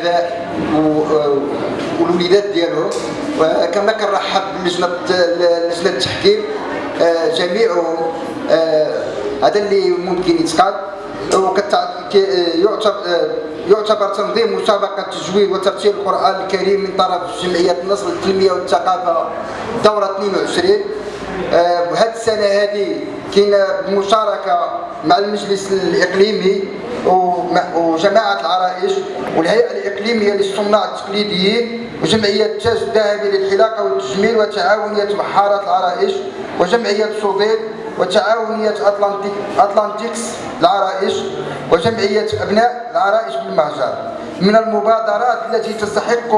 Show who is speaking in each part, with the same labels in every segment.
Speaker 1: الاباء والوليدات ديالهم وكما كنرحب بلجنه لجنه التحكيم جميعهم. هذا اللي ممكن يتقال. يعتبر تنظيم مسابقة تجويد وترتيب القرآن الكريم من طرف جمعية النصر للتنمية والثقافة دورة 22 وهذه السنة هذه كاينة بمشاركة مع المجلس الإقليمي. وجماعة العرائش والهيئة الإقليمية للصناع التقليديين وجمعية تاج الذهبي للحلاقة والتجميل وتعاونية بحارة العرائش وجمعية صوديل وتعاونية أطلانتيك أطلانتيكس العرائش وجمعية أبناء العرائش بالمهجر. من المبادرات التي تستحق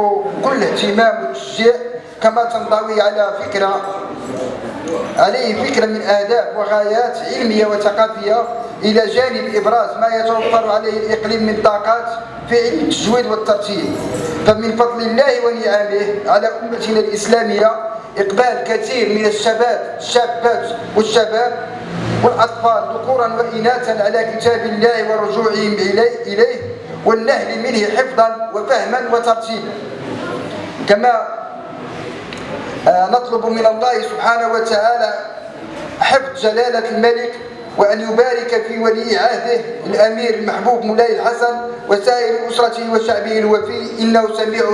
Speaker 1: كل اهتمام وتشجيع كما تنضوي على فكرة عليه فكرة من أهداف وغايات علمية وثقافية إلى جانب إبراز ما يتوفر عليه الإقليم من طاقات في علم التجويد والترتيب. فمن فضل الله ونعمه على أمتنا الإسلامية إقبال كثير من الشباب الشابات والشباب والأطفال ذكورا وإناثا على كتاب الله ورجوعهم إليه والنهل منه حفظا وفهما وترتيبا. كما آه، نطلب من الله سبحانه وتعالى حفظ جلالة الملك وأن يبارك في ولي عهده الأمير المحبوب مولاي الحسن وسائر أسرته وشعبه الوفي. إنه سميع